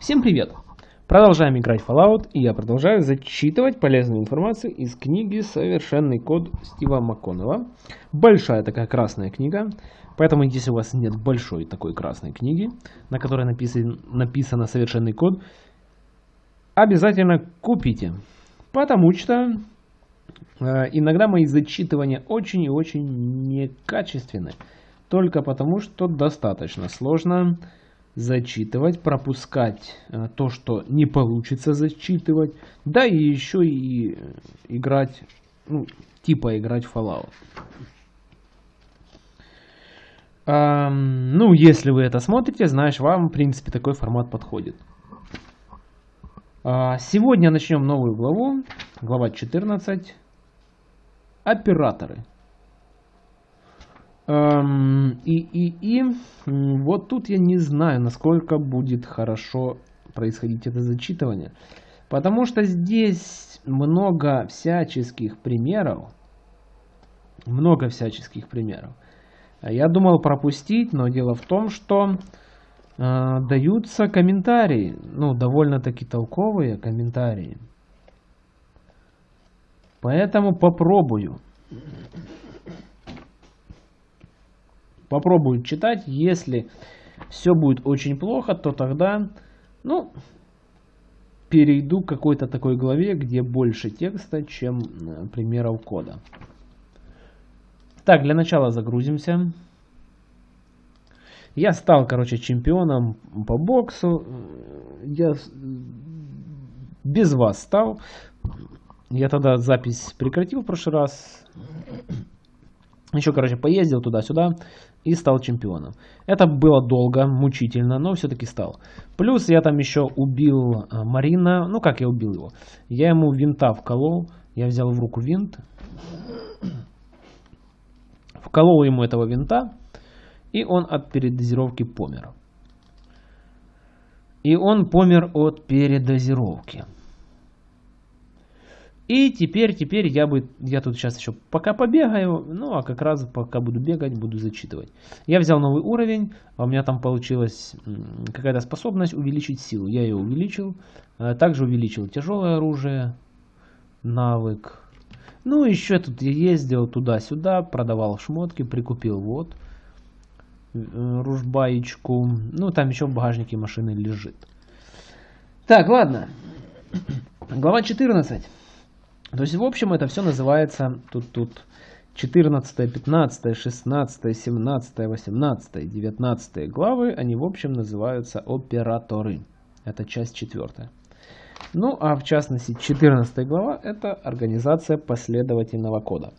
Всем привет! Продолжаем играть Fallout, и я продолжаю зачитывать полезную информацию из книги «Совершенный код» Стива МакКоннелла. Большая такая красная книга, поэтому если у вас нет большой такой красной книги, на которой написан, написано «Совершенный код», обязательно купите, потому что э, иногда мои зачитывания очень и очень некачественны, только потому что достаточно сложно зачитывать, пропускать э, то, что не получится зачитывать, да и еще и э, играть, ну, типа играть в Fallout. А, ну, если вы это смотрите, знаешь, вам, в принципе, такой формат подходит. А, сегодня начнем новую главу, глава 14, операторы. Эм, и, и, и вот тут я не знаю, насколько будет хорошо происходить это зачитывание. Потому что здесь много всяческих примеров. Много всяческих примеров. Я думал пропустить, но дело в том, что э, даются комментарии. Ну, довольно-таки толковые комментарии. Поэтому попробую. Попробую читать. Если все будет очень плохо, то тогда, ну, перейду к какой-то такой главе, где больше текста, чем э, примеров кода. Так, для начала загрузимся. Я стал, короче, чемпионом по боксу. Я без вас стал. Я тогда запись прекратил в прошлый раз. Еще, короче, поездил туда-сюда и стал чемпионом. Это было долго, мучительно, но все-таки стал. Плюс я там еще убил э, Марина. Ну, как я убил его? Я ему винта вколол. Я взял в руку винт. Вколол ему этого винта. И он от передозировки помер. И он помер от передозировки. И теперь, теперь я бы, я тут сейчас еще пока побегаю, ну а как раз пока буду бегать, буду зачитывать. Я взял новый уровень, а у меня там получилась какая-то способность увеличить силу. Я ее увеличил, а также увеличил тяжелое оружие, навык. Ну еще тут я ездил туда-сюда, продавал шмотки, прикупил вот э, ружбаечку. Ну там еще в багажнике машины лежит. Так, ладно. Глава 14. То есть, в общем, это все называется тут, тут 14, 15, 16, 17, 18, 19 главы, они, в общем, называются операторы. Это часть четвертая. Ну, а в частности, 14 глава – это организация последовательного кода.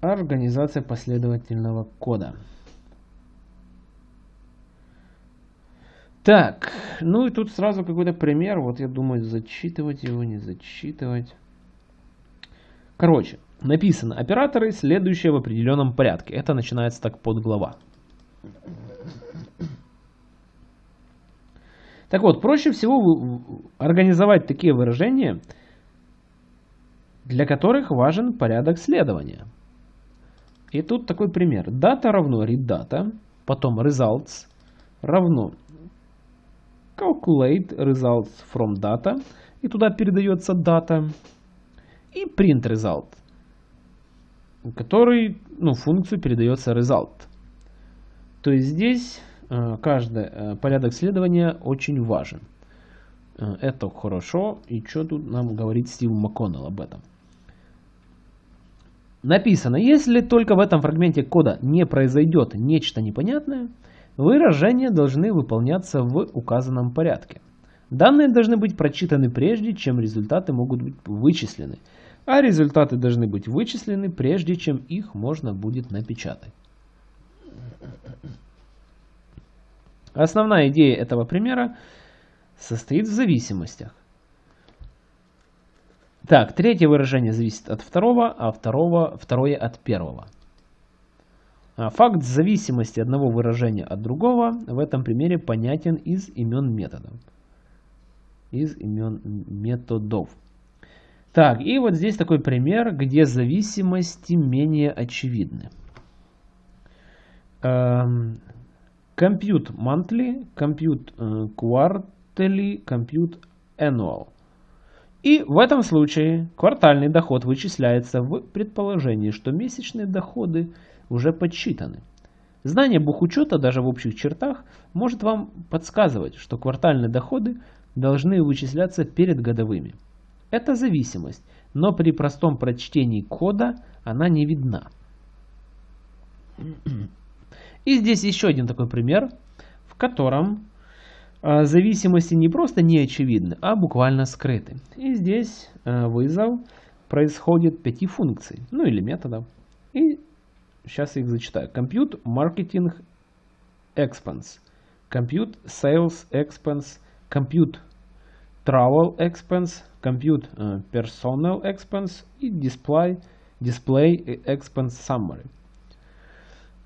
Организация последовательного кода. Так, ну и тут сразу какой-то пример. Вот я думаю, зачитывать его, не зачитывать. Короче, написано операторы, следующие в определенном порядке. Это начинается так под глава. Так вот, проще всего организовать такие выражения, для которых важен порядок следования. И тут такой пример. Дата равно read потом results равно calculate results from data, и туда передается дата, и print result, который, ну, функцию передается result. То есть здесь э, каждый э, порядок следования очень важен. Э, это хорошо, и что тут нам говорит Стив МакКоннелл об этом? Написано, если только в этом фрагменте кода не произойдет нечто непонятное, Выражения должны выполняться в указанном порядке. Данные должны быть прочитаны прежде, чем результаты могут быть вычислены, а результаты должны быть вычислены прежде, чем их можно будет напечатать. Основная идея этого примера состоит в зависимостях. Так, третье выражение зависит от второго, а второго, второе от первого. А, факт зависимости одного выражения от другого в этом примере понятен из имен методов. Из имен методов. Так, и вот здесь такой пример, где зависимости менее очевидны. Эм, compute monthly, compute э, quarterly, compute annual. И в этом случае квартальный доход вычисляется в предположении, что месячные доходы уже подсчитаны. Знание бухучета даже в общих чертах может вам подсказывать, что квартальные доходы должны вычисляться перед годовыми. Это зависимость, но при простом прочтении кода она не видна. И здесь еще один такой пример, в котором э, зависимости не просто не очевидны, а буквально скрыты. И здесь э, вызов происходит пяти функций, ну или методов. И сейчас их зачитаю. Compute Marketing Expense, Compute Sales Expense, Compute Travel Expense, Compute uh, Personal Expense и Display, display Expense Summary.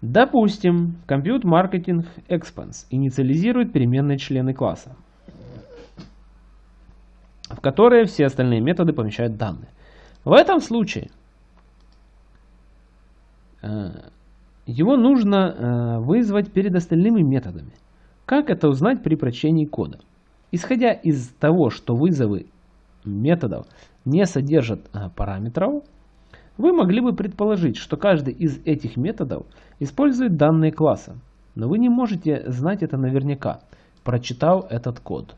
Допустим, Compute Marketing Expense инициализирует переменные члены класса, в которые все остальные методы помещают данные. В этом случае Э, его нужно э, вызвать перед остальными методами. Как это узнать при прочтении кода? Исходя из того, что вызовы методов не содержат э, параметров, вы могли бы предположить, что каждый из этих методов использует данные класса, но вы не можете знать это наверняка, прочитав этот код.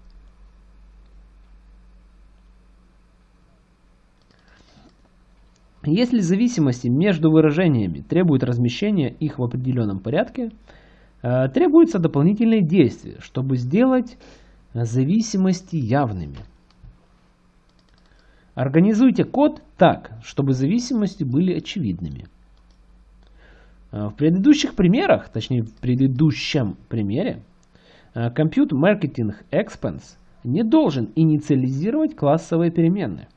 Если зависимости между выражениями требуют размещения их в определенном порядке, э, требуются дополнительные действия, чтобы сделать зависимости явными. Организуйте код так, чтобы зависимости были очевидными. Э, в предыдущих примерах, точнее в предыдущем примере, э, Compute Marketing Expense не должен инициализировать классовые переменные.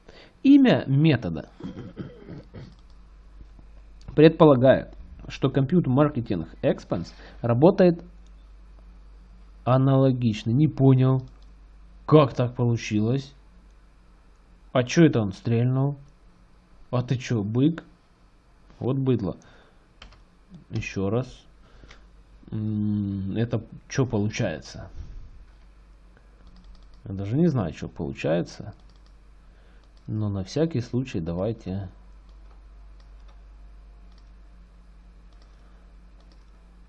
Имя метода предполагает, что Compute Marketing Expense работает аналогично. Не понял, как так получилось? А что это он стрельнул? А ты что, бык? Вот быдло. Еще раз. Это что получается? Я даже не знаю, что получается. Но на всякий случай давайте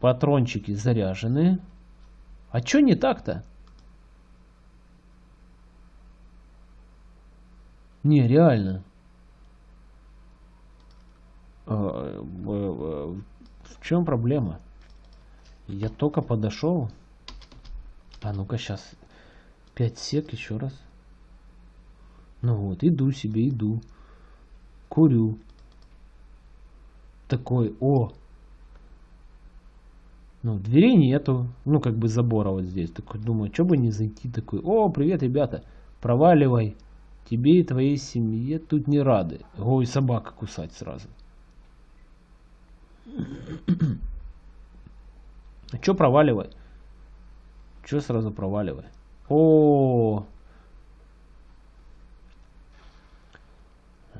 Патрончики заряжены. А чё не так-то? Не, реально. А, э, э, в чем проблема? Я только подошел. А ну-ка сейчас. 5 сек еще раз. Ну вот, иду себе, иду. Курю. Такой, о, ну, дверей нету, ну, как бы забора вот здесь. Такой, думаю, что бы не зайти, такой, о, привет, ребята, проваливай. Тебе и твоей семье тут не рады. Ой, собака кусать сразу. А что проваливай? Что сразу проваливай? О,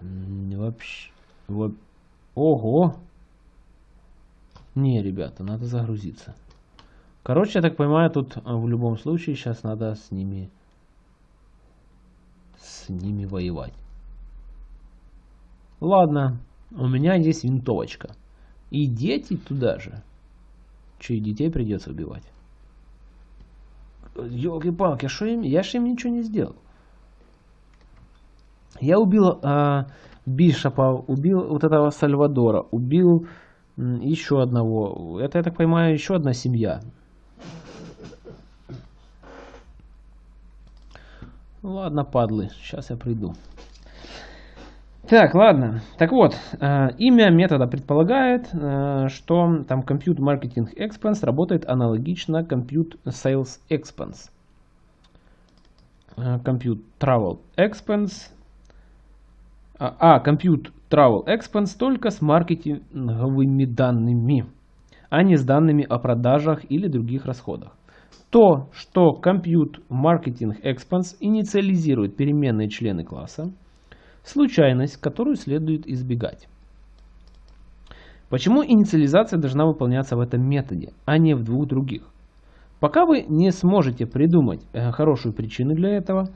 вообще, вот, ого, не, ребята, надо загрузиться. Короче, я так понимаю, тут а, в любом случае сейчас надо с ними с ними воевать. Ладно, у меня есть винтовочка. И дети туда же. Че, и детей придется убивать? Елки-палки, а? Я же им ничего не сделал. Я убил а, Бишопа, убил вот этого Сальвадора, убил еще одного. Это, я так понимаю, еще одна семья. Ладно, падлы, сейчас я приду. Так, ладно. Так вот, э, имя метода предполагает, э, что там Compute Marketing Expense работает аналогично Compute Sales Expense. Э, compute Travel Expense. А, а Compute Travel Expense только с маркетинговыми данными, а не с данными о продажах или других расходах. То, что Compute Marketing Expense инициализирует переменные члены класса, случайность, которую следует избегать. Почему инициализация должна выполняться в этом методе, а не в двух других? Пока вы не сможете придумать э, хорошую причину для этого,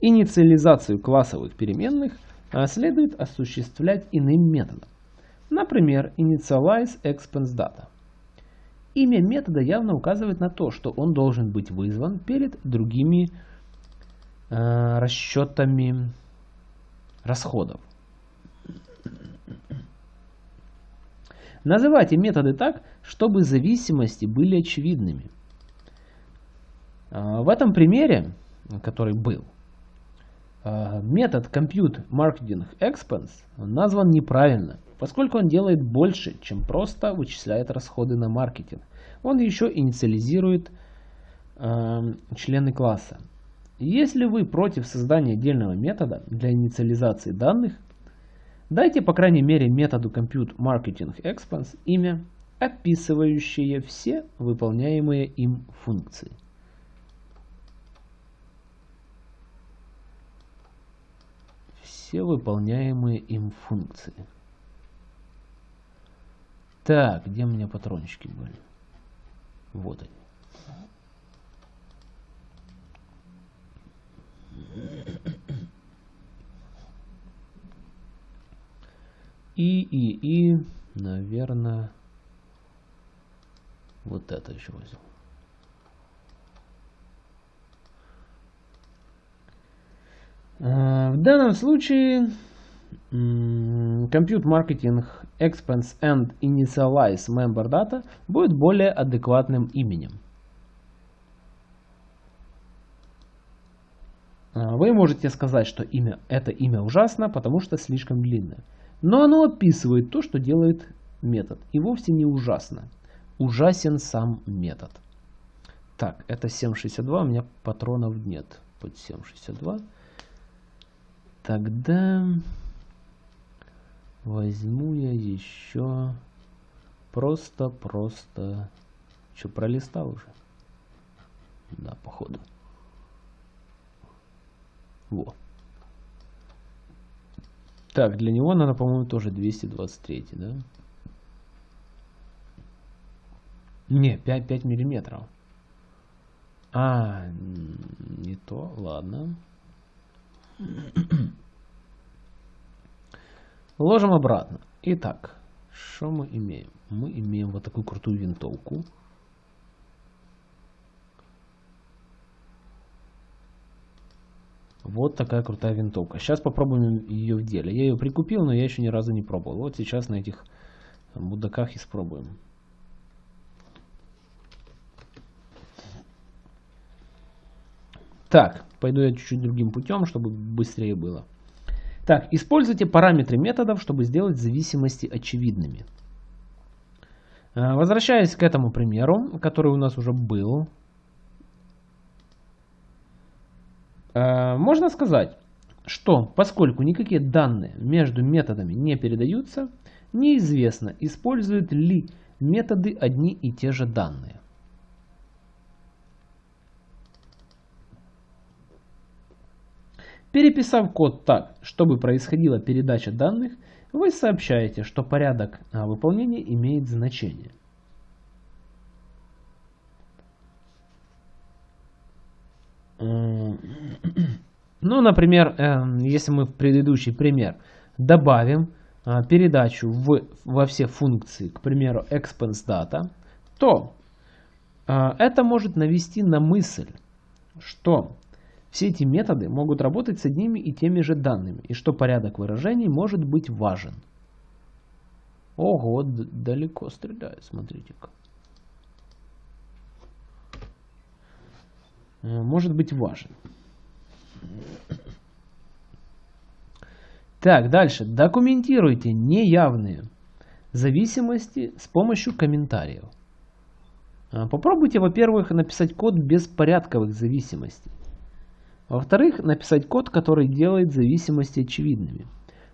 инициализацию классовых переменных следует осуществлять иным методом. Например, initialize expense data. Имя метода явно указывает на то, что он должен быть вызван перед другими э, расчетами расходов. Называйте методы так, чтобы зависимости были очевидными. А, в этом примере, который был, а, метод Compute Marketing Expense назван неправильно, поскольку он делает больше, чем просто вычисляет расходы на маркетинг. Он еще инициализирует э, члены класса. Если вы против создания отдельного метода для инициализации данных, Дайте, по крайней мере, методу Compute Marketing Expense имя, описывающее все выполняемые им функции. Все выполняемые им функции. Так, где у меня патрончики были? Вот они. И, и, и, наверное, вот это еще возьму. В данном случае Compute Marketing Expense and Initialize Member Data будет более адекватным именем. А, вы можете сказать, что имя, это имя ужасно, потому что слишком длинное. Но оно описывает то, что делает метод. И вовсе не ужасно. Ужасен сам метод. Так, это 7.62, у меня патронов нет под 7.62. Тогда возьму я еще просто-просто... Что, пролистал уже? Да, походу. Вот. Так, для него надо, по-моему, тоже 223, да? Не, 5, 5 миллиметров. А, не то, ладно. Ложим обратно. Итак, что мы имеем? Мы имеем вот такую крутую винтовку. Вот такая крутая винтовка. Сейчас попробуем ее в деле. Я ее прикупил, но я еще ни разу не пробовал. Вот сейчас на этих будаках испробуем. Так, пойду я чуть-чуть другим путем, чтобы быстрее было. Так, используйте параметры методов, чтобы сделать зависимости очевидными. Э, возвращаясь к этому примеру, который у нас уже был, Э, можно сказать, что поскольку никакие данные между методами не передаются, неизвестно, используют ли методы одни и те же данные. Переписав код так, чтобы происходила передача данных, вы сообщаете, что порядок а, выполнения имеет значение. Ну, например, эм, если мы в предыдущий пример добавим а, передачу в, во все функции, к примеру, expense то а, это может навести на мысль, что все эти методы могут работать с одними и теми же данными, и что порядок выражений может быть важен. Ого, далеко стреляет, смотрите-ка. Э, может быть важен. Так, дальше. Документируйте неявные зависимости с помощью комментариев. Э, попробуйте, во-первых, написать код без порядковых зависимостей. Во-вторых, написать код, который делает зависимости очевидными.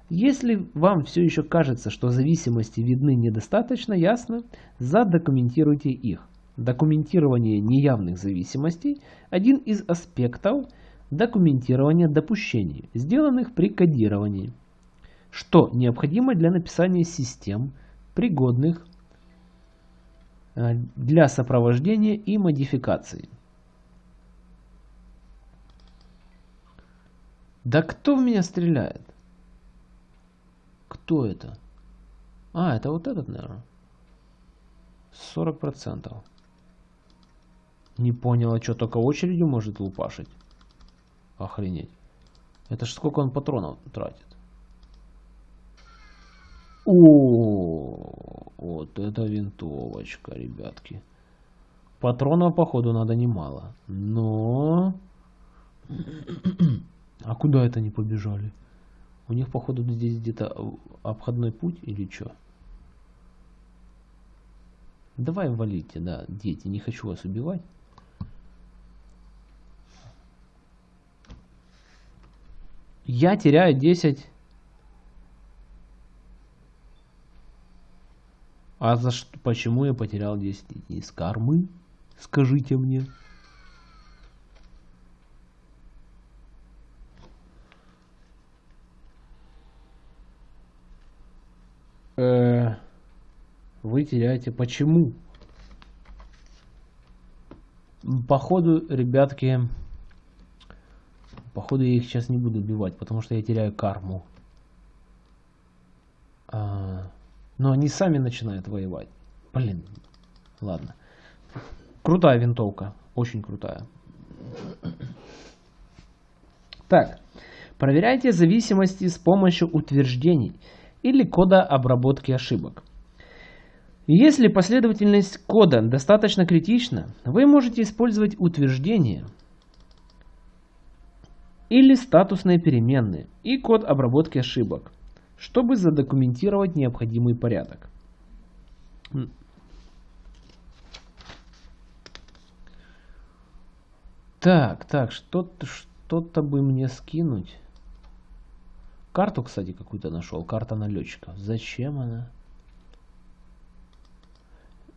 Если вам все еще кажется, что зависимости видны недостаточно ясно, задокументируйте их. Документирование неявных зависимостей – один из аспектов документирования допущений, сделанных при кодировании, что необходимо для написания систем, пригодных э, для сопровождения и модификации. Да кто в меня стреляет? Кто это? А, это вот этот, наверное. 40%. Не понял, а что, только очередью может лупашить? Охренеть. Это ж сколько он патронов тратит? О, вот это винтовочка, ребятки. Патронов, походу, надо немало. Но... А куда это они побежали? У них, походу, здесь где-то обходной путь или что? Давай валите, да, дети, не хочу вас убивать. Я теряю 10. А за что, почему я потерял 10 из кармы? Скажите мне. Вы теряете. Почему? Походу, ребятки, походу я их сейчас не буду убивать, потому что я теряю карму. А, но они сами начинают воевать. Блин, ладно. Крутая винтовка, очень крутая. Так, проверяйте зависимости с помощью утверждений или кода обработки ошибок. Если последовательность кода достаточно критична, вы можете использовать утверждение или статусные переменные и код обработки ошибок, чтобы задокументировать необходимый порядок. Так, так, что-то что бы мне скинуть. Карту, кстати, какую-то нашел. Карта налетчика. Зачем она?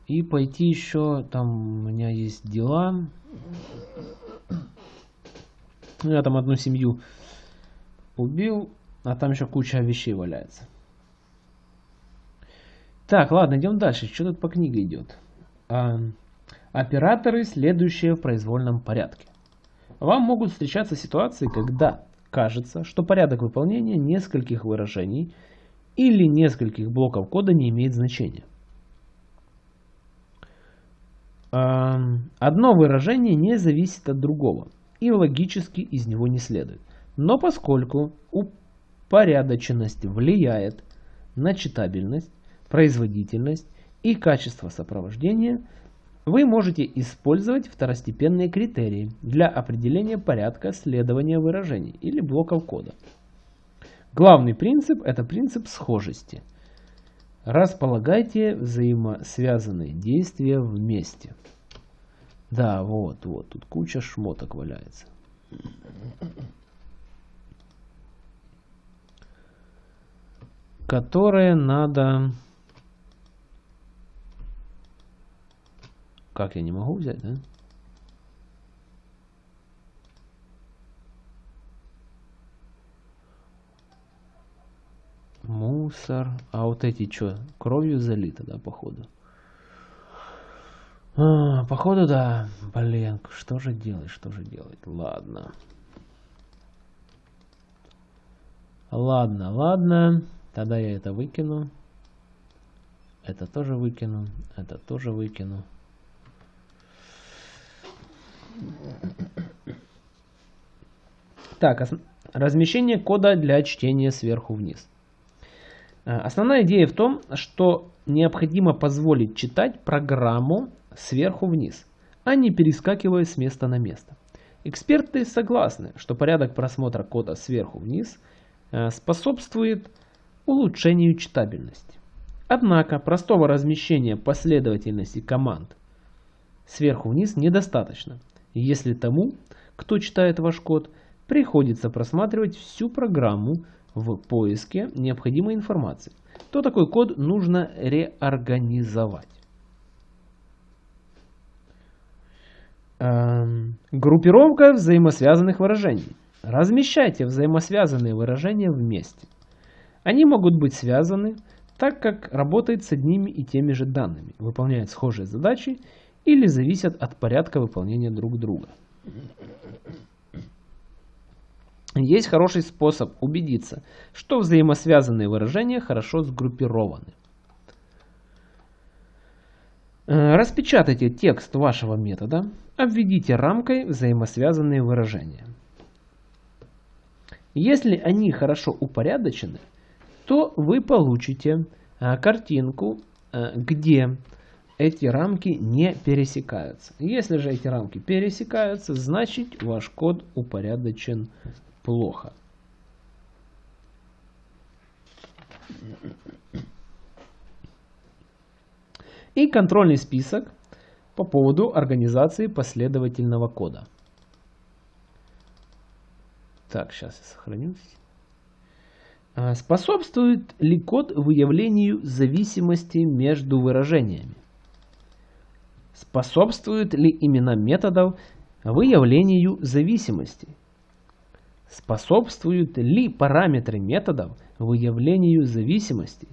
И пойти еще, там у меня есть дела. Я там одну семью убил, а там еще куча вещей валяется. Так, ладно, идем дальше. Что тут по книге идет? А, операторы, следующие в произвольном порядке. Вам могут встречаться ситуации, когда кажется, что порядок выполнения нескольких выражений или нескольких блоков кода не имеет значения. Одно выражение не зависит от другого и логически из него не следует. Но поскольку упорядоченность влияет на читабельность, производительность и качество сопровождения, вы можете использовать второстепенные критерии для определения порядка следования выражений или блоков кода. Главный принцип – это принцип схожести. Располагайте взаимосвязанные действия вместе. Да, вот, вот, тут куча шмоток валяется. Которые надо Как я не могу взять, да? Мусор. А вот эти что? Кровью залито, да, походу? А, походу, да. Блин, что же делать, что же делать? Ладно. Ладно, ладно. Тогда я это выкину. Это тоже выкину. Это тоже выкину. Так, размещение кода для чтения сверху вниз. Э, основная идея в том, что необходимо позволить читать программу сверху вниз, а не перескакивая с места на место. Эксперты согласны, что порядок просмотра кода сверху вниз э, способствует улучшению читабельности. Однако простого размещения последовательности команд сверху вниз недостаточно – если тому, кто читает ваш код, приходится просматривать всю программу в поиске необходимой информации, то такой код нужно реорганизовать. Эм, группировка взаимосвязанных выражений. Размещайте взаимосвязанные выражения вместе. Они могут быть связаны так как работает с одними и теми же данными, выполняет схожие задачи или зависят от порядка выполнения друг друга. Есть хороший способ убедиться, что взаимосвязанные выражения хорошо сгруппированы. Э, распечатайте текст вашего метода, обведите рамкой взаимосвязанные выражения. Если они хорошо упорядочены, то вы получите э, картинку, э, где эти рамки не пересекаются. Если же эти рамки пересекаются, значит ваш код упорядочен плохо. И контрольный список по поводу организации последовательного кода. Так, сейчас я сохранюсь. А, способствует ли код выявлению зависимости между выражениями? Способствуют ли имена методов выявлению зависимости? Способствуют ли параметры методов выявлению зависимости?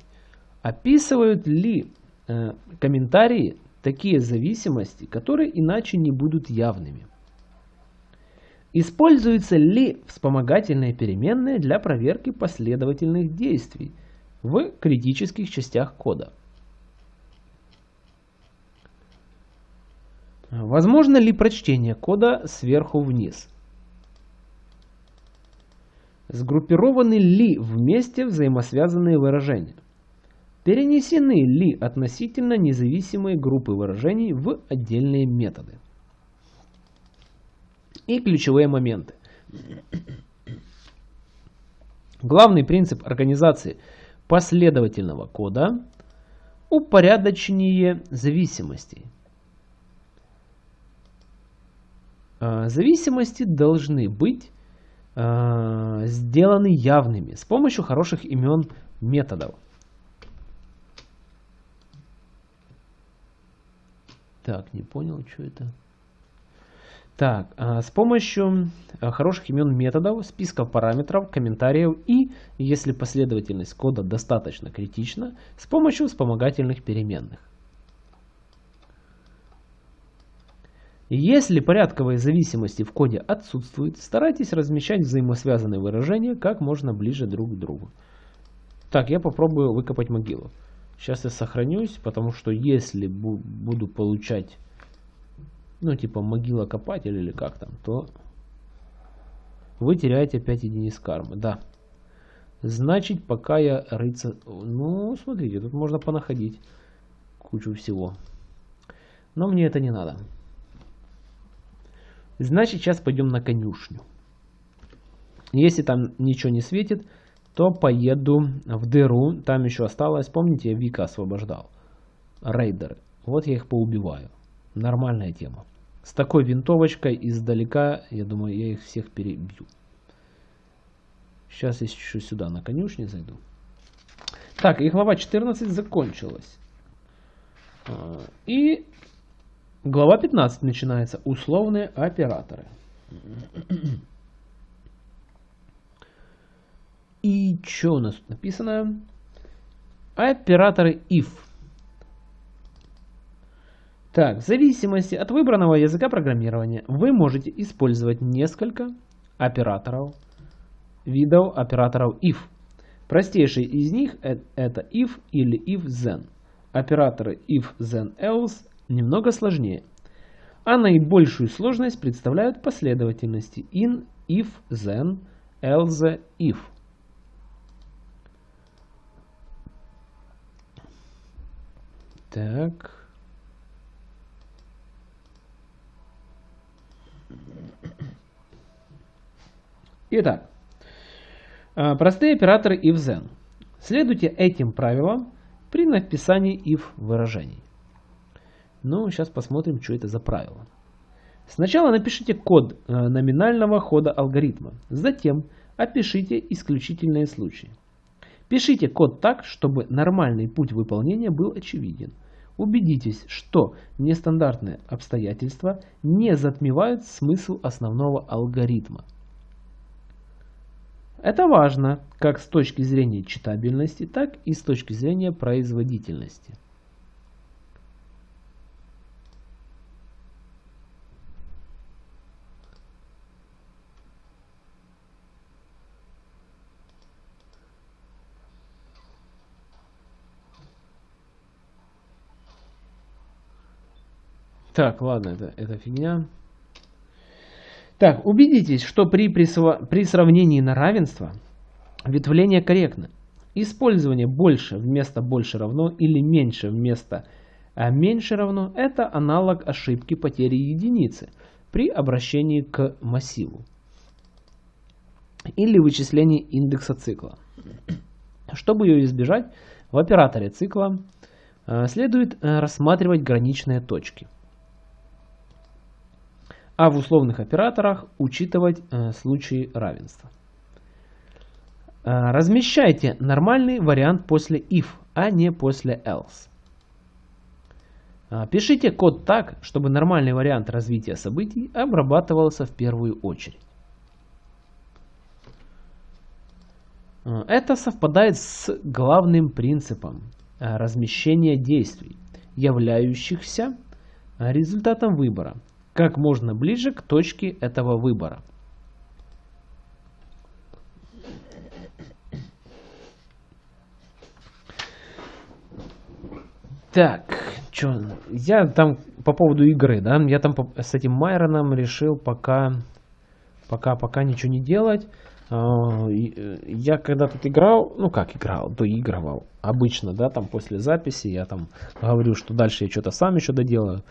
Описывают ли э, комментарии такие зависимости, которые иначе не будут явными? Используются ли вспомогательные переменные для проверки последовательных действий в критических частях кода? Возможно ли прочтение кода сверху вниз? Сгруппированы ли вместе взаимосвязанные выражения? Перенесены ли относительно независимые группы выражений в отдельные методы? И ключевые моменты. Главный принцип организации последовательного кода – упорядочение зависимостей. А, зависимости должны быть э, сделаны явными с помощью хороших имен методов. Так, не понял, что это. Так, э, с помощью хороших имен методов, списков параметров, комментариев и, если последовательность кода достаточно критична, с помощью вспомогательных переменных. Если порядковые зависимости в коде отсутствуют, старайтесь размещать взаимосвязанные выражения как можно ближе друг к другу. Так, я попробую выкопать могилу. Сейчас я сохранюсь, потому что если буду получать, ну типа могила копатель или как там, то вы теряете 5 единиц кармы. Да. Значит, пока я рыться... Ну, смотрите, тут можно понаходить кучу всего. Но мне это не надо. Значит, сейчас пойдем на конюшню. Если там ничего не светит, то поеду в дыру. Там еще осталось, помните, я Вика освобождал. Рейдеры. Вот я их поубиваю. Нормальная тема. С такой винтовочкой издалека, я думаю, я их всех перебью. Сейчас я еще сюда на конюшне зайду. Так, и глава 14 закончилась. А, и Глава 15 начинается. Условные операторы. И что у нас тут написано? Операторы if. Так, в зависимости от выбранного языка программирования вы можете использовать несколько операторов, видов операторов if. Простейший из них это if или if then. Операторы if then else немного сложнее. А наибольшую сложность представляют последовательности in, if, then, else, if. Так. Итак, а, простые операторы if then. Следуйте этим правилам при написании if выражений. Ну, сейчас посмотрим, что это за правило. Сначала напишите код э, номинального хода алгоритма. Затем опишите исключительные случаи. Пишите код так, чтобы нормальный путь выполнения был очевиден. Убедитесь, что нестандартные обстоятельства не затмевают смысл основного алгоритма. Это важно как с точки зрения читабельности, так и с точки зрения производительности. Так, ладно, это, это фигня. Так, убедитесь, что при, присва... при сравнении на равенство ветвление корректно. Использование больше вместо больше равно или меньше вместо а меньше равно – это аналог ошибки потери единицы при обращении к массиву или вычислении индекса цикла. Чтобы ее избежать, в операторе цикла э, следует э, рассматривать граничные точки – а в условных операторах учитывать э, случаи равенства. Э, размещайте нормальный вариант после if, а не после else. Э, пишите код так, чтобы нормальный вариант развития событий обрабатывался в первую очередь. Это совпадает с главным принципом размещения действий, являющихся результатом выбора как можно ближе к точке этого выбора. Так, что, я там по поводу игры, да, я там с этим Майроном решил пока, пока, пока ничего не делать. А, э, я когда тут играл, ну как играл, доигрывал, обычно, да, там после записи я там говорю, что дальше я что-то сам еще доделаю.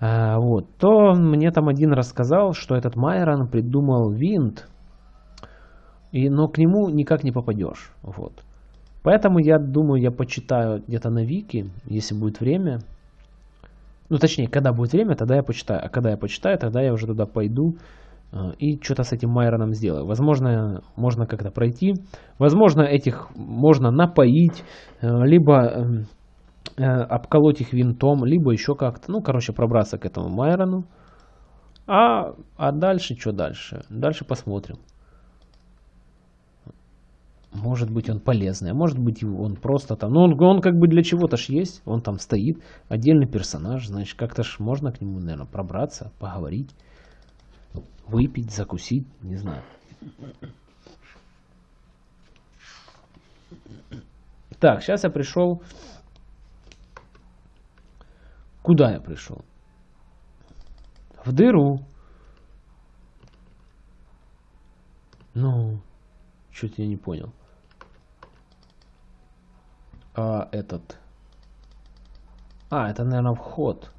А, вот, то мне там один рассказал, что этот Майрон придумал винт, и, но к нему никак не попадешь. Вот. Поэтому я думаю, я почитаю где-то на Вики, если будет время. Ну, точнее, когда будет время, тогда я почитаю. А когда я почитаю, тогда я уже туда пойду э, и что-то с этим Майроном сделаю. Возможно, можно как-то пройти. Возможно, этих можно напоить, э, либо эм, обколоть их винтом, либо еще как-то, ну, короче, пробраться к этому Майрону. А, а дальше, что дальше? Дальше посмотрим. Может быть он полезный, а может быть он просто там, ну он, он как бы для чего-то ж есть, он там стоит, отдельный персонаж, значит как-то ж можно к нему, наверное, пробраться, поговорить, выпить, закусить, не знаю. Так, сейчас я пришел Куда я пришел? В дыру. Ну, что-то я не понял. А этот... А, это, наверное, вход.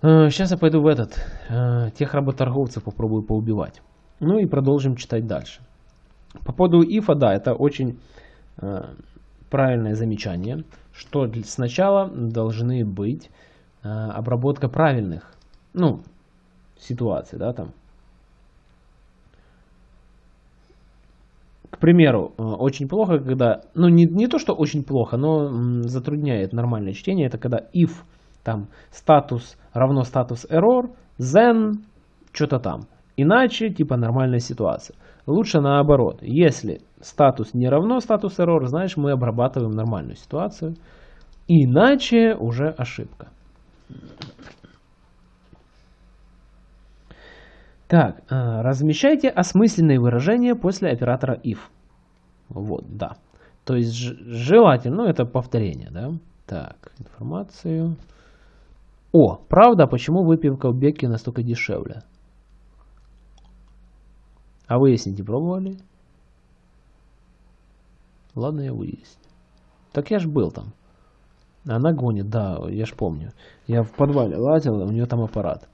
Сейчас э, я пойду в этот, э, тех работорговцев попробую поубивать. Ну и продолжим читать дальше. По поводу ифа, да, это очень э, правильное замечание, что сначала должны быть э, обработка правильных, ну, ситуаций, да, там. К примеру, э, очень плохо, когда, ну, не, не то, что очень плохо, но затрудняет нормальное чтение, это когда if, там, статус равно статус error, then, что-то там. Иначе, типа, нормальная ситуация. Лучше наоборот. Если статус не равно статус error, значит мы обрабатываем нормальную ситуацию. Иначе уже ошибка. Так, э, размещайте осмысленные выражения после оператора if. Вот, да. То есть желательно, ну это повторение, да. Так, информацию. О, правда, почему выпивка в Бекке настолько дешевле? А выяснить не пробовали? Ладно, я выясню. Так я ж был там. Она гонит, да, я ж помню. Я в подвале лазил, у нее там аппарат.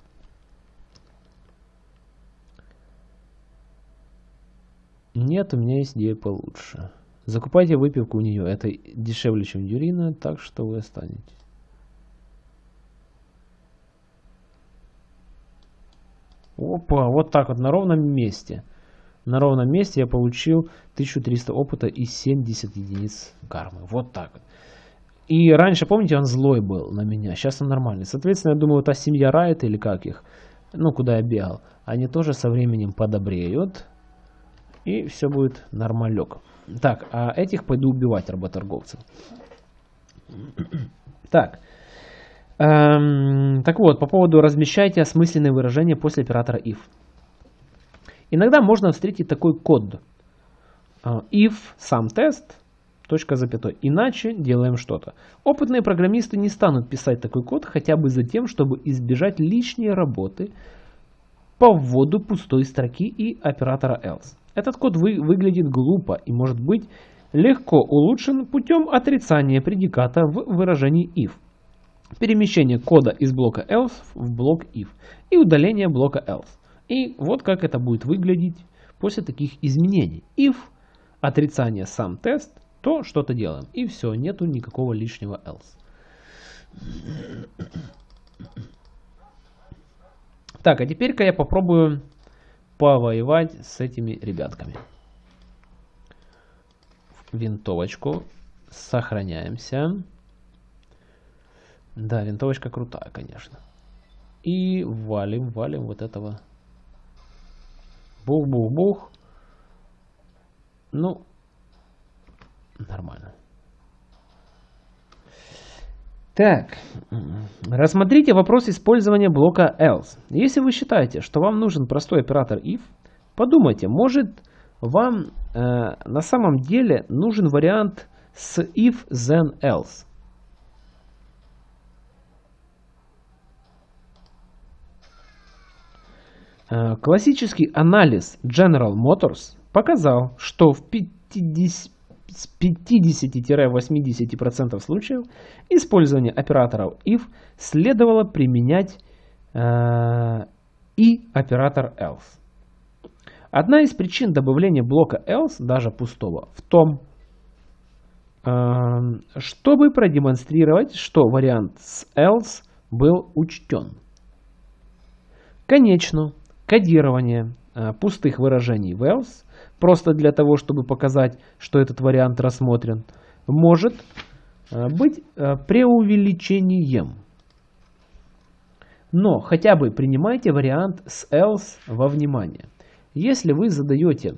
Нет, у меня есть идея получше. Закупайте выпивку у нее. Это дешевле, чем Дюрина, так что вы останетесь. Опа, вот так вот, на ровном месте. На ровном месте я получил 1300 опыта и 70 единиц кармы. Вот так. И раньше, помните, он злой был на меня. Сейчас он нормальный. Соответственно, я думаю, та семья Райта или как их, ну, куда я бегал, они тоже со временем подобреют. И все будет нормалек. Так, а этих пойду убивать работорговцев. Так. Эм, так вот, по поводу размещайте осмысленные выражения после оператора if. Иногда можно встретить такой код. Э, if сам тест, точка запятой. Иначе делаем что-то. Опытные программисты не станут писать такой код хотя бы за тем, чтобы избежать лишней работы по вводу пустой строки и оператора else. Этот код вы, выглядит глупо и может быть легко улучшен путем отрицания предиката в выражении if, перемещение кода из блока else в блок if и удаление блока else. И вот как это будет выглядеть после таких изменений. If отрицание сам тест, то что-то делаем. И все, нету никакого лишнего else. Так, а теперь-ка я попробую повоевать с этими ребятками. Винтовочку. Сохраняемся. Да, винтовочка крутая, конечно. И валим, валим вот этого. Бух-бух-бух. Ну, нормально. Так, рассмотрите вопрос использования блока else. Если вы считаете, что вам нужен простой оператор if, подумайте, может вам э, на самом деле нужен вариант с if then else. Классический анализ General Motors показал, что в 50 с 50-80% случаев использование операторов if следовало применять э, и оператор else. Одна из причин добавления блока else, даже пустого, в том, э, чтобы продемонстрировать, что вариант с else был учтен. Конечно, кодирование э, пустых выражений else просто для того, чтобы показать, что этот вариант рассмотрен, может э, быть э, преувеличением. Но хотя бы принимайте вариант с else во внимание. Если вы задаете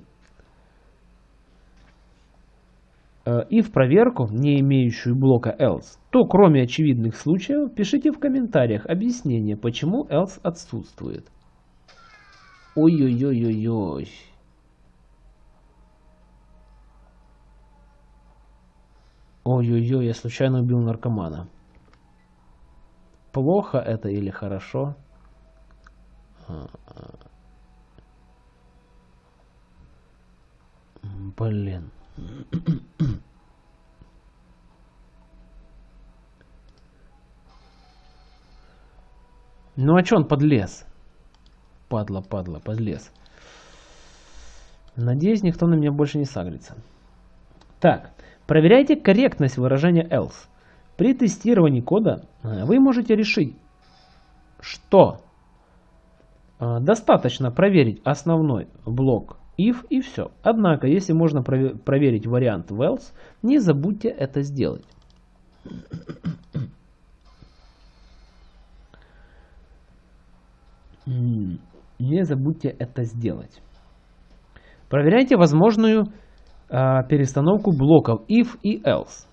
и в проверку, не имеющую блока else, то кроме очевидных случаев, пишите в комментариях объяснение, почему else отсутствует. Ой-ой-ой-ой-ой. Ой-ой-ой, я случайно убил наркомана. Плохо это или хорошо? Блин. Ну а чё он подлез? Падла, падла, подлез. Надеюсь, никто на меня больше не сагрится. Так, Проверяйте корректность выражения else. При тестировании кода э, вы можете решить, что э, достаточно проверить основной блок if и все. Однако, если можно проверить вариант в else, не забудьте это сделать. Не забудьте это сделать. Проверяйте возможную а, перестановку блоков if и else.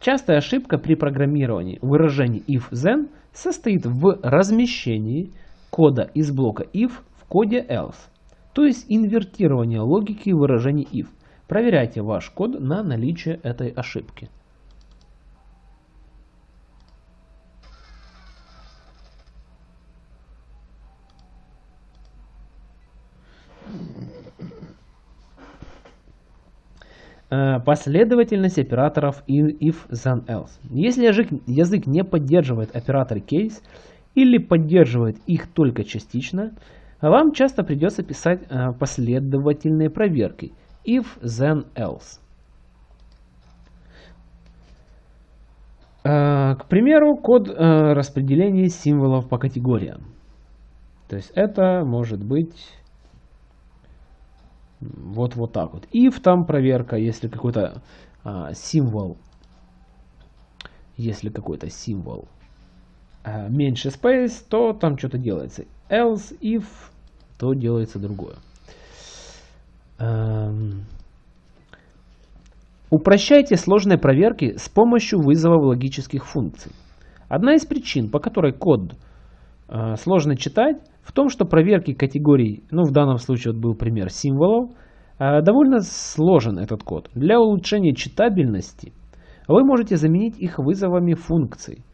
Частая ошибка при программировании выражений if-then состоит в размещении кода из блока if в коде else, то есть инвертирование логики выражений if. Проверяйте ваш код на наличие этой ошибки. Последовательность операторов if, then, else. Если язык, язык не поддерживает операторы case или поддерживает их только частично, вам часто придется писать э, последовательные проверки if, then, else. Э, к примеру, код распределения символов по категориям. То есть это может быть вот, вот так вот. If там проверка, если какой-то а, символ, если какой-то символ э, меньше space, то там что-то делается. Else, if, то делается другое. Эм, упрощайте сложные проверки с помощью вызова логических функций. Одна из причин, по которой код э, сложно читать, в том, что проверки категорий, ну в данном случае вот был пример символов, э, довольно сложен этот код. Для улучшения читабельности вы можете заменить их вызовами функций,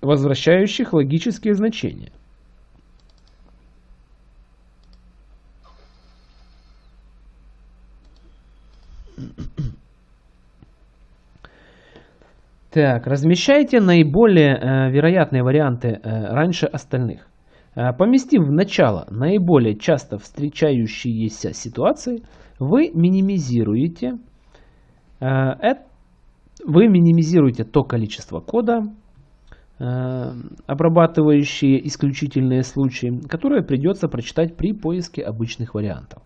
возвращающих логические значения. Так, размещайте наиболее э, вероятные варианты э, раньше остальных. Э, поместив в начало наиболее часто встречающиеся ситуации, вы минимизируете, э, вы минимизируете то количество кода, э, обрабатывающие исключительные случаи, которые придется прочитать при поиске обычных вариантов.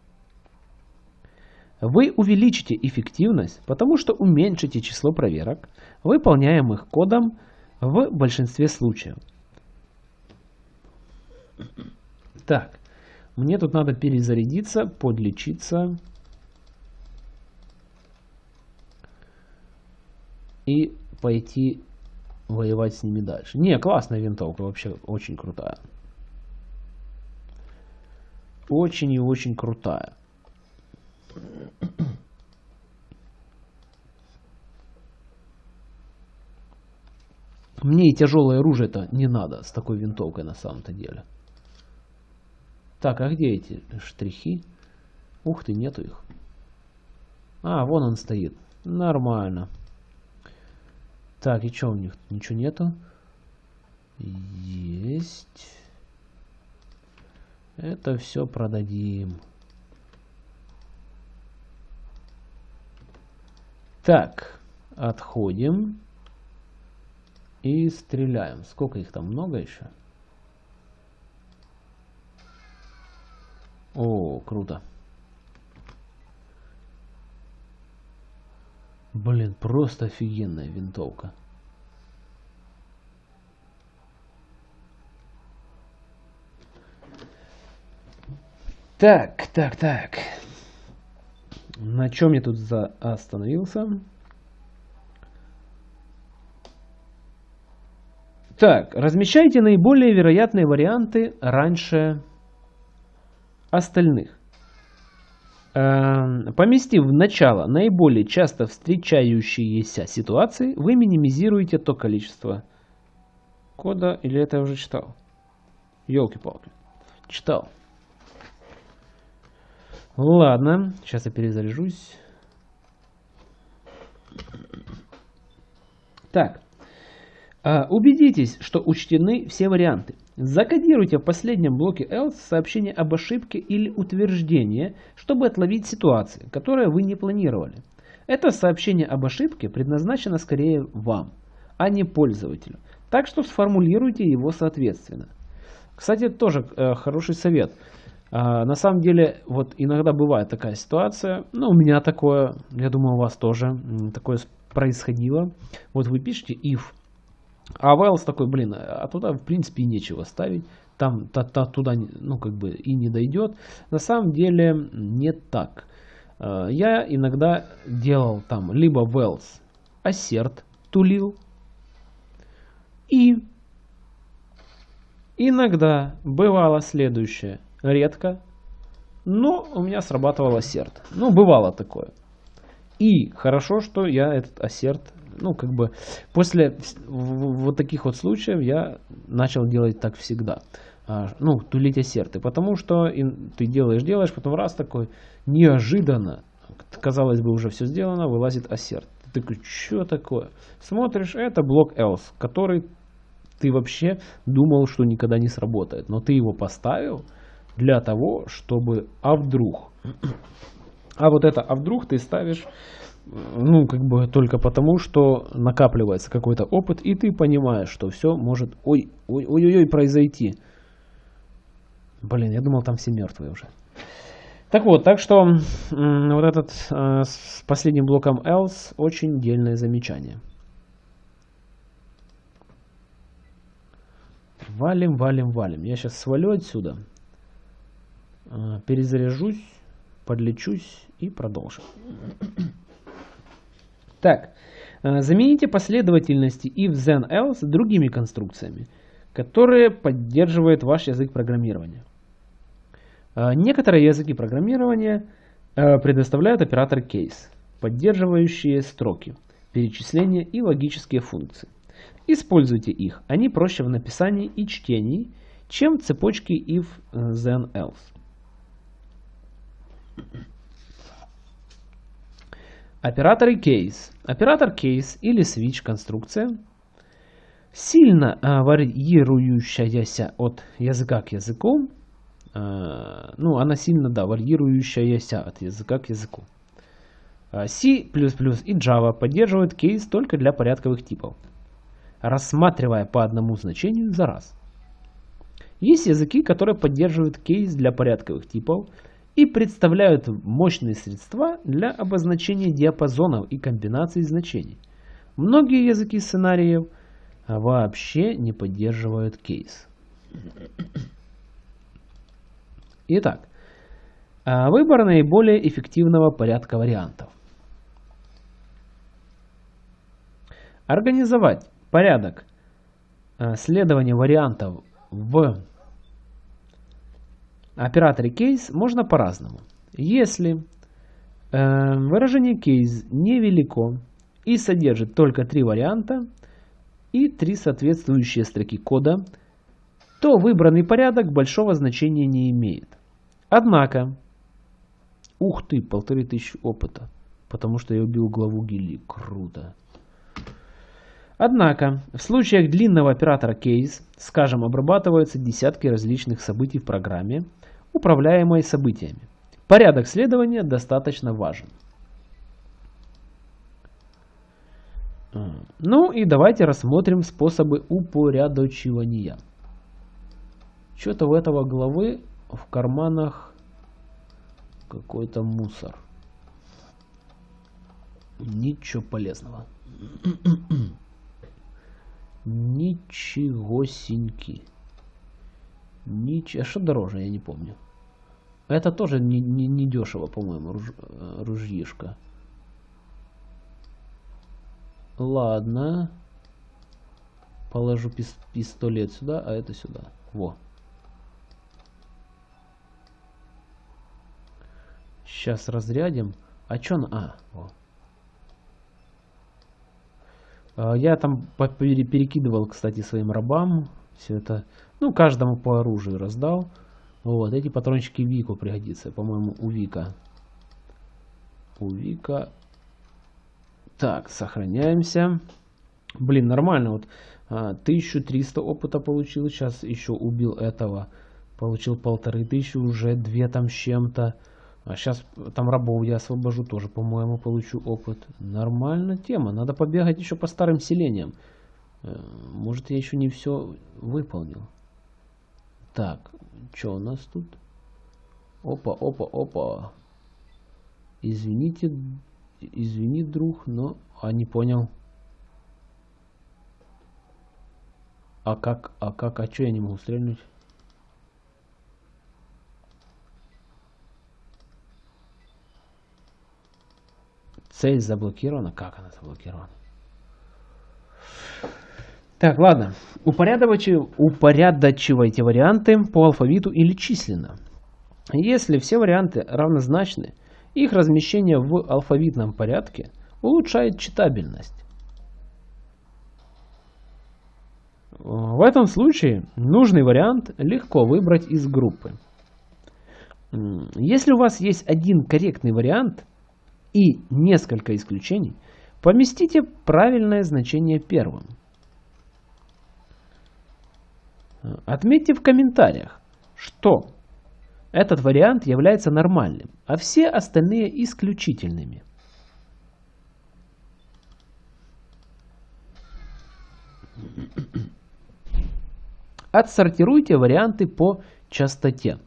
Вы увеличите эффективность, потому что уменьшите число проверок, выполняемых кодом в большинстве случаев. Так, мне тут надо перезарядиться, подлечиться. И пойти воевать с ними дальше. Не, классная винтовка, вообще очень крутая. Очень и очень крутая. Мне и тяжелое оружие-то не надо с такой винтовкой на самом-то деле. Так, а где эти штрихи? Ух ты, нету их. А, вон он стоит. Нормально. Так, и что у них? Ничего нету? Есть. Это все продадим. Так, отходим. И стреляем. Сколько их там? Много еще? О, круто. Блин, просто офигенная винтовка. Так, так, так. На чем я тут за остановился? Так, размещайте наиболее вероятные варианты раньше остальных. Эм, поместив в начало наиболее часто встречающиеся ситуации, вы минимизируете то количество кода, или это я уже читал? Елки-палки. Читал. Ладно, сейчас я перезаряжусь. Так, а, убедитесь, что учтены все варианты. Закодируйте в последнем блоке else сообщение об ошибке или утверждение, чтобы отловить ситуации, которые вы не планировали. Это сообщение об ошибке предназначено скорее вам, а не пользователю. Так что сформулируйте его соответственно. Кстати, тоже э, хороший совет. А, на самом деле, вот иногда бывает такая ситуация, ну, у меня такое, я думаю, у вас тоже такое происходило. Вот вы пишете if, а Wells такой, блин, а туда в принципе и нечего ставить. Там та, та, туда ну, как бы и не дойдет. На самом деле не так. А, я иногда делал там либо Wells assert тулил. И иногда бывало следующее редко, но у меня срабатывал ассерт. Ну, бывало такое. И хорошо, что я этот ассерт, ну, как бы, после вот таких вот случаев я начал делать так всегда. А, ну, тулить ассерты. Потому что ты делаешь, делаешь, потом раз такой, неожиданно, казалось бы, уже все сделано, вылазит ассерт. Ты такой, что такое? Смотришь, это блок else, который ты вообще думал, что никогда не сработает. Но ты его поставил, для того, чтобы а вдруг. А вот это а вдруг ты ставишь, ну, как бы только потому, что накапливается какой-то опыт, и ты понимаешь, что все может, ой, ой, ой, ой, ой, произойти. Блин, я думал, там все мертвые уже. Так вот, так что вот этот э, с последним блоком else очень дельное замечание. валим, валим, валим. Я сейчас свалю отсюда, э, перезаряжусь, подлечусь и продолжим. Так, э, замените последовательности if, then, else другими конструкциями, которые поддерживают ваш язык программирования. Э, некоторые языки программирования предоставляют оператор case, поддерживающие строки, перечисления и логические функции. Используйте их, они проще в написании и чтении, чем цепочки if, then, else. Операторы case. Оператор case или switch конструкция сильно а, варьирующаяся от языка к языку. А, ну, она сильно, да, варьирующаяся от языка к языку. А, C++ и Java поддерживают кейс только для порядковых типов, рассматривая по одному значению за раз. Есть языки, которые поддерживают кейс для порядковых типов и представляют мощные средства для обозначения диапазонов и комбинаций значений. Многие языки сценариев вообще не поддерживают кейс. Итак, а, выбор наиболее эффективного порядка вариантов. Организовать порядок а, следования вариантов в операторе case можно по-разному. Если э, выражение case невелико и содержит только три варианта и три соответствующие строки кода, то выбранный порядок большого значения не имеет. Однако, ух ты, полторы тысячи опыта, потому что я убил главу гильдии, круто. Однако, в случаях длинного оператора case, скажем, обрабатываются десятки различных событий в программе, управляемой событиями. Порядок следования достаточно важен. Ну и давайте рассмотрим способы упорядочивания. Что-то у этого главы в карманах какой-то мусор. Ничего полезного. Ничегосеньки. Нич... А что дороже, я не помню. Это тоже не, не, не дешево, по-моему, руж... ружьишко. Ладно. Положу пис пистолет сюда, а это сюда. Во. Сейчас разрядим. А чё на... А, во. А, я там перекидывал, кстати, своим рабам. Все это, ну, каждому по оружию раздал. Вот, эти патрончики Вику пригодятся, по-моему, у Вика. У Вика. Так, сохраняемся. Блин, нормально. Вот 1300 а, опыта получил. Сейчас еще убил этого. Получил полторы тысячи, уже две там с чем-то. А сейчас там рабов я освобожу, тоже, по-моему, получу опыт. Нормальная тема. Надо побегать еще по старым селениям. Э, может, я еще не все выполнил. Так, что у нас тут? Опа, опа, опа. Извините, извини, друг, но... А, не понял. А как, а как, а что я не могу стрельнуть? Цель заблокирована? Как она заблокирована? Так, ладно. Упорядочивайте, упорядочивайте варианты по алфавиту или численно. Если все варианты равнозначны, их размещение в алфавитном порядке улучшает читабельность. В этом случае нужный вариант легко выбрать из группы. Если у вас есть один корректный вариант и несколько исключений, поместите правильное значение первым. Отметьте в комментариях, что этот вариант является нормальным, а все остальные исключительными. Отсортируйте варианты по частоте.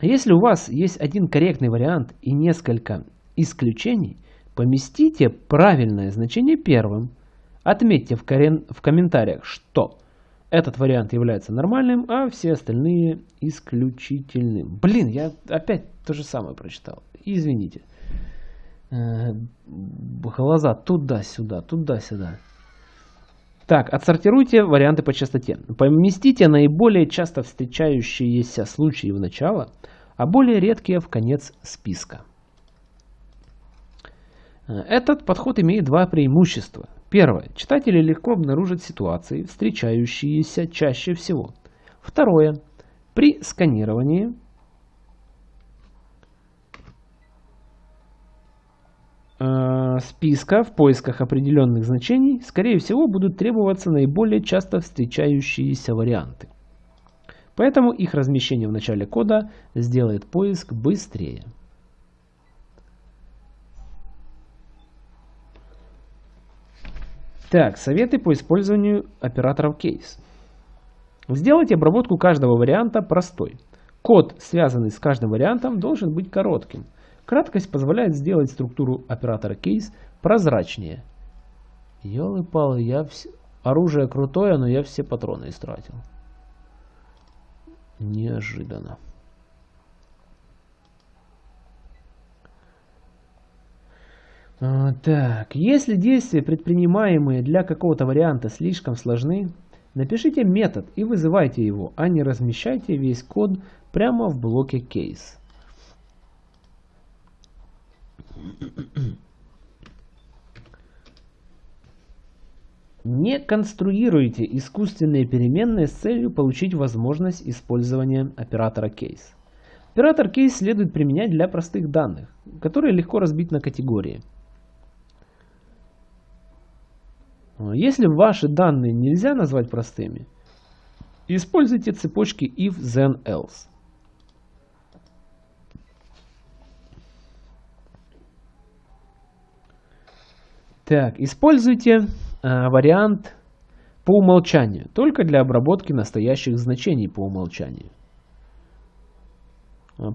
Если у вас есть один корректный вариант и несколько исключений, поместите правильное значение первым, Отметьте в, корен... в комментариях, что этот вариант является нормальным, а все остальные исключительным. Блин, я опять то же самое прочитал. Извините. Э, глаза туда-сюда, туда-сюда. Так, отсортируйте варианты по частоте. Поместите наиболее часто встречающиеся случаи в начало, а более редкие в конец списка. Э, этот подход имеет два преимущества. Первое. Читатели легко обнаружат ситуации, встречающиеся чаще всего. Второе. При сканировании э, списка в поисках определенных значений, скорее всего, будут требоваться наиболее часто встречающиеся варианты. Поэтому их размещение в начале кода сделает поиск быстрее. Так, советы по использованию операторов кейс. Сделайте обработку каждого варианта простой. Код, связанный с каждым вариантом, должен быть коротким. Краткость позволяет сделать структуру оператора кейс прозрачнее. Ёлы-палы, я вс... оружие крутое, но я все патроны истратил. Неожиданно. Так, если действия, предпринимаемые для какого-то варианта, слишком сложны, напишите метод и вызывайте его, а не размещайте весь код прямо в блоке case. Не конструируйте искусственные переменные с целью получить возможность использования оператора case. Оператор case следует применять для простых данных, которые легко разбить на категории – Если ваши данные нельзя назвать простыми, используйте цепочки if, then, else. Так, используйте э, вариант по умолчанию, только для обработки настоящих значений по умолчанию.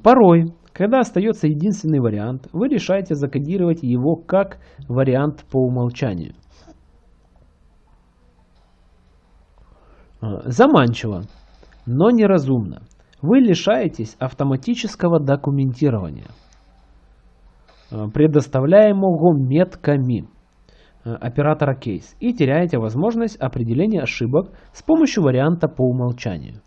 Порой, когда остается единственный вариант, вы решаете закодировать его как вариант по умолчанию. Заманчиво, но неразумно. Вы лишаетесь автоматического документирования, э, предоставляемого метками э, оператора кейс и теряете возможность определения ошибок с помощью варианта по умолчанию.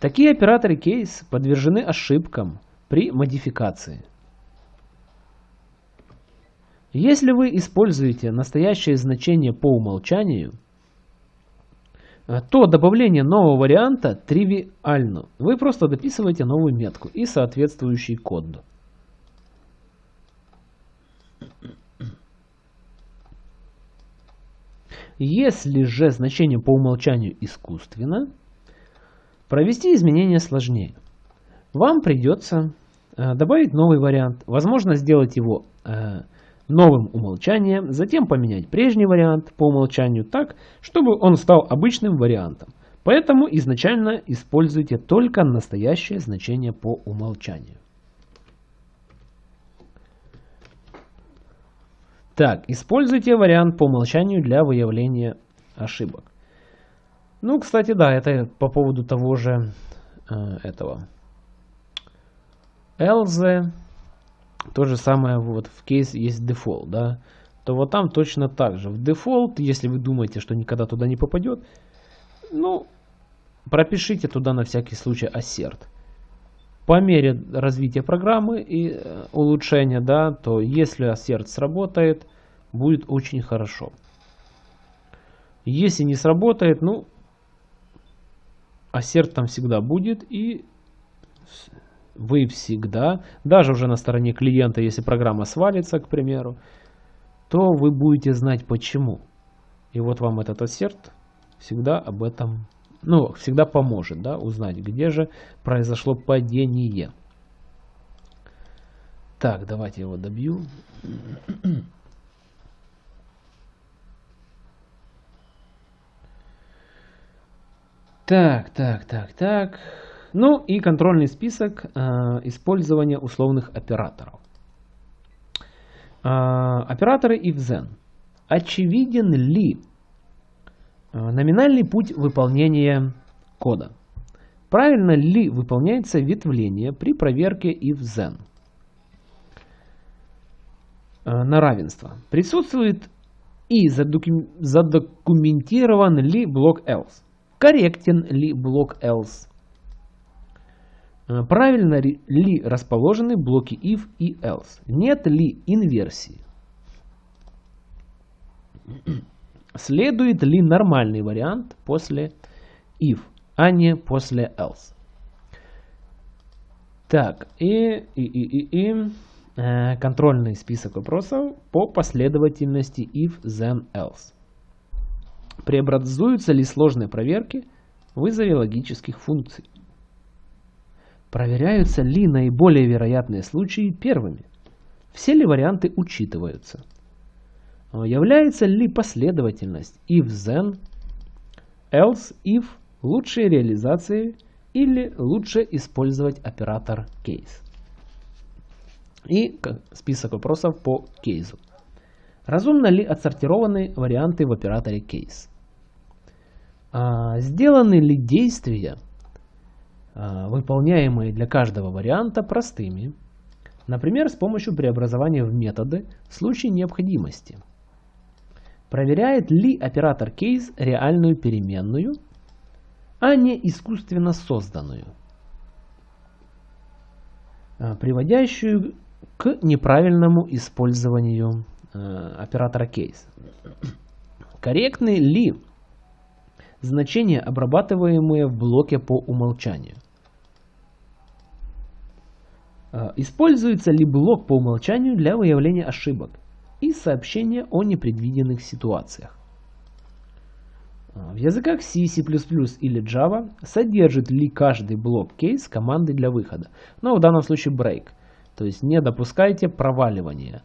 Такие операторы кейс подвержены ошибкам при модификации. Если вы используете настоящее значение по умолчанию – Э, то добавление нового варианта тривиально. Вы просто дописываете новую метку и соответствующий код. Если же значение по умолчанию искусственно, провести изменения сложнее. Вам придется э, добавить новый вариант, возможно сделать его э, новым умолчанием, затем поменять прежний вариант по умолчанию так, чтобы он стал обычным вариантом. Поэтому изначально используйте только настоящее значение по умолчанию. Так, используйте вариант по умолчанию для выявления ошибок. Ну, кстати, да, это по поводу того же э, этого. Else то же самое вот в кейс есть дефолт, да, то вот там точно так же. В дефолт, если вы думаете, что никогда туда не попадет, ну, пропишите туда на всякий случай assert. По мере развития программы и э, улучшения, да, то если assert сработает, будет очень хорошо. Если не сработает, ну, assert там всегда будет и вы всегда, даже уже на стороне клиента, если программа свалится, к примеру, то вы будете знать почему. И вот вам этот ассерт всегда об этом, ну, всегда поможет, да, узнать, где же произошло падение. Так, давайте его добью. Так, так, так, так. Ну и контрольный список э, использования условных операторов. Э, операторы if then. очевиден ли э, номинальный путь выполнения кода? Правильно ли выполняется ветвление при проверке if then? На равенство. Присутствует и задокументирован ли блок else. Корректен ли блок else. Э, правильно ли расположены блоки if и else. Нет ли инверсии. Следует ли нормальный вариант после if, а не после else. Так, и, и, и, и, и Э, контрольный список вопросов по последовательности if, then, else. Преобразуются ли сложные проверки в вызове логических функций? Проверяются ли наиболее вероятные случаи первыми? Все ли варианты учитываются? Э, является ли последовательность if, then, else, if лучшей реализацией или лучше использовать оператор case? И список вопросов по кейсу. Разумно ли отсортированы варианты в операторе кейс? А, сделаны ли действия, а, выполняемые для каждого варианта, простыми? Например, с помощью преобразования в методы в случае необходимости. Проверяет ли оператор кейс реальную переменную, а не искусственно созданную, а, приводящую к неправильному использованию э, оператора кейс. Корректны ли значения, обрабатываемые в блоке по умолчанию? Э, используется ли блок по умолчанию для выявления ошибок и сообщения о непредвиденных ситуациях? Э, в языках C, C++ или Java содержит ли каждый блок кейс команды для выхода? Но в данном случае break. То есть не допускайте проваливания.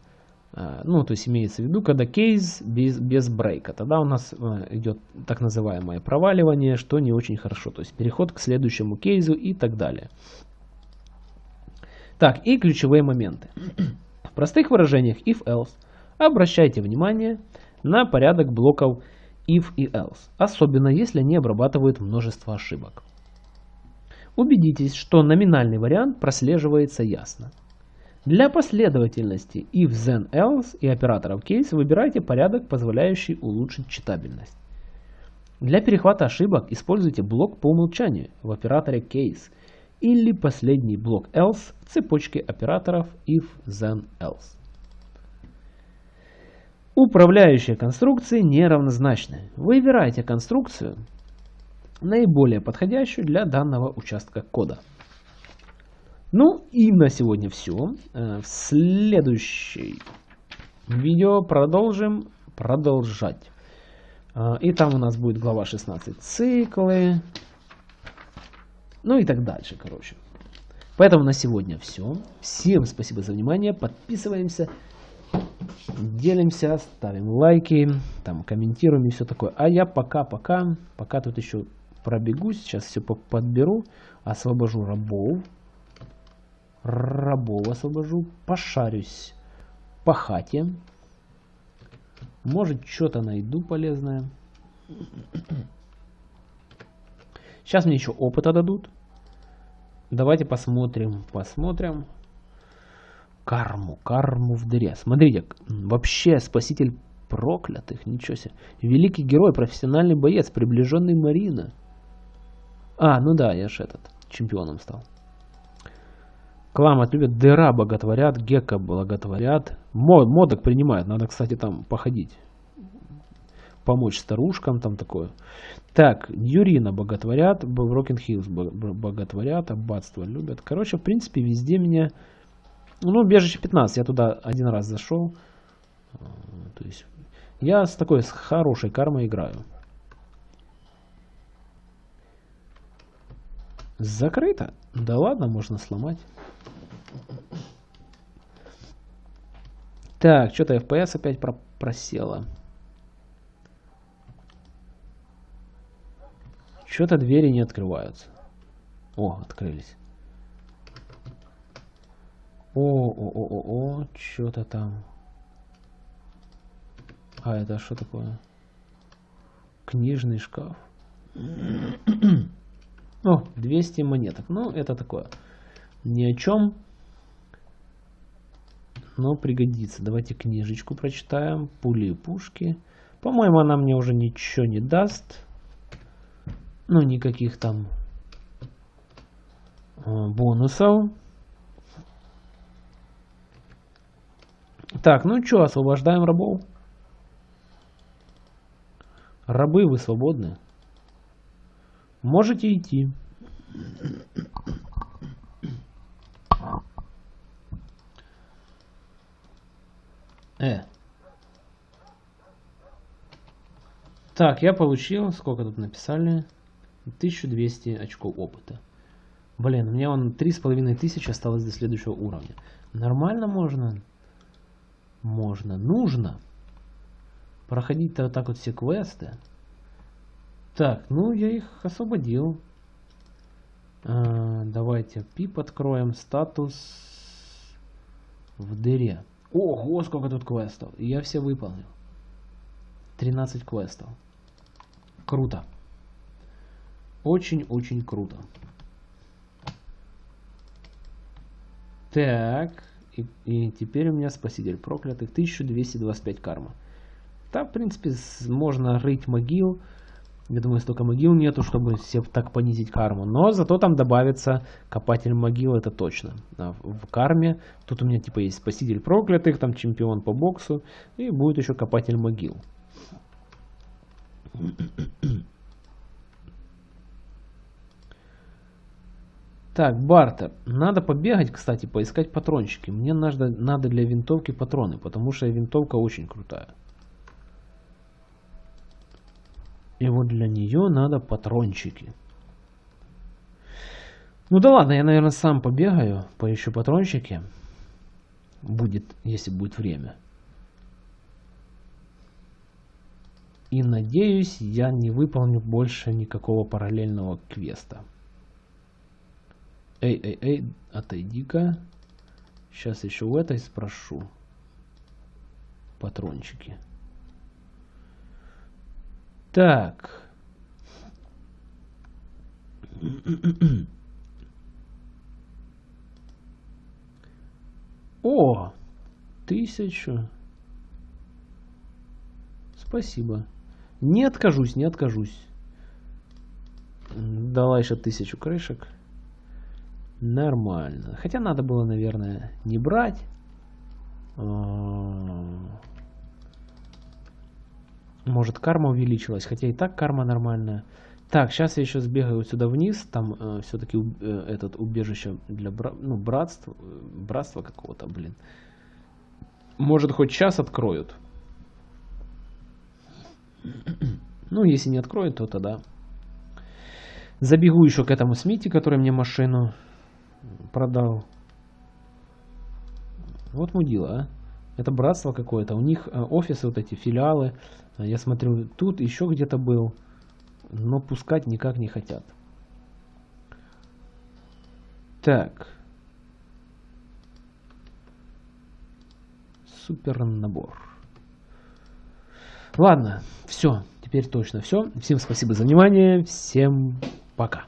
А, ну, то есть имеется в виду, когда кейс без, без брейка. Тогда у нас идет так называемое проваливание, что не очень хорошо. То есть переход к следующему кейсу и так далее. Так, и ключевые моменты. В простых выражениях if-else обращайте внимание на порядок блоков if и else, особенно если они обрабатывают множество ошибок. Убедитесь, что номинальный вариант прослеживается ясно. Для последовательности if, then, else и операторов case выбирайте порядок, позволяющий улучшить читабельность. Для перехвата ошибок используйте блок по умолчанию в операторе case или последний блок else в цепочке операторов if, then, else. Управляющие конструкции неравнозначны. Выбирайте конструкцию, наиболее подходящую для данного участка кода. Ну и на сегодня все. Э, в следующей видео продолжим продолжать. Э, и там у нас будет глава 16 циклы. Ну и так дальше, короче. Поэтому на сегодня все. Всем спасибо за внимание. Подписываемся, делимся, ставим лайки, там комментируем и все такое. А я пока-пока, пока тут еще пробегусь, сейчас все подберу, освобожу рабов рабов освобожу, пошарюсь по хате. Может, что-то найду полезное. Сейчас мне еще опыта дадут. Давайте посмотрим, посмотрим. Карму, карму в дыре. Смотрите, вообще спаситель проклятых, ничего себе. Великий герой, профессиональный боец, приближенный Марина. А, ну да, я же этот, чемпионом стал. Кламат любят, дыра боготворят, гека благотворят. Мод, модок принимают, надо, кстати, там походить. Помочь старушкам, там такое. Так, Юрина боготворят, Брокен Хиллз боготворят, аббатство любят. Короче, в принципе, везде меня... Ну, бежище 15, я туда один раз зашел. То есть, я с такой, с хорошей кармой играю. Закрыто? Да ладно, можно сломать. Так, что-то FPS опять про просело. Что-то двери не открываются. О, открылись. О, о, о, о, о, что-то там. А это что такое? Книжный шкаф. О, 200 монеток. Ну, это такое. Ни о чем. Но пригодится. Давайте книжечку прочитаем. Пули и пушки. По-моему, она мне уже ничего не даст. Ну, никаких там э, бонусов. Так, ну что, освобождаем рабов. Рабы, вы свободны. Можете идти. Э. Так, я получил, сколько тут написали? 1200 очков опыта. Блин, у меня он 3500 осталось до следующего уровня. Нормально можно? Можно. Нужно. Проходить-то вот так вот все квесты. Так, ну я их освободил. А, давайте пип откроем. Статус в дыре. Ого, сколько тут квестов. я все выполнил. 13 квестов. Круто. Очень-очень круто. Так. И, и теперь у меня спаситель проклятых. 1225 карма. Да, в принципе, можно рыть могил. Я думаю, столько могил нету, чтобы себе так понизить карму. Но зато там добавится копатель могил, это точно. А в карме тут у меня типа есть спаситель проклятых, там чемпион по боксу. И будет еще копатель могил. Так, бартер. Надо побегать, кстати, поискать патрончики. Мне надо, надо для винтовки патроны, потому что винтовка очень крутая. И вот для нее надо патрончики. Ну да ладно, я, наверное, сам побегаю, поищу патрончики. Будет, если будет время. И надеюсь, я не выполню больше никакого параллельного квеста. Эй, эй, эй, отойди-ка. Сейчас еще у этой спрошу. Патрончики. Так. О, тысячу. Спасибо. Не откажусь, не откажусь. Дала еще тысячу крышек. Нормально. Хотя надо было, наверное, не брать. А, может карма увеличилась, хотя и так карма нормальная. Так, сейчас я еще сбегаю сюда вниз, там э, все-таки э, этот убежище для бра ну, братства, братства какого-то, блин. Может хоть час откроют. Ну, если не откроют, то тогда. Забегу еще к этому Смити, который мне машину продал. Вот мудила, а. Это братство какое-то. У них э, офисы, вот эти филиалы. Я смотрю, тут еще где-то был. Но пускать никак не хотят. Так. Супер набор. Ладно, все. Теперь точно все. Всем спасибо за внимание. Всем пока.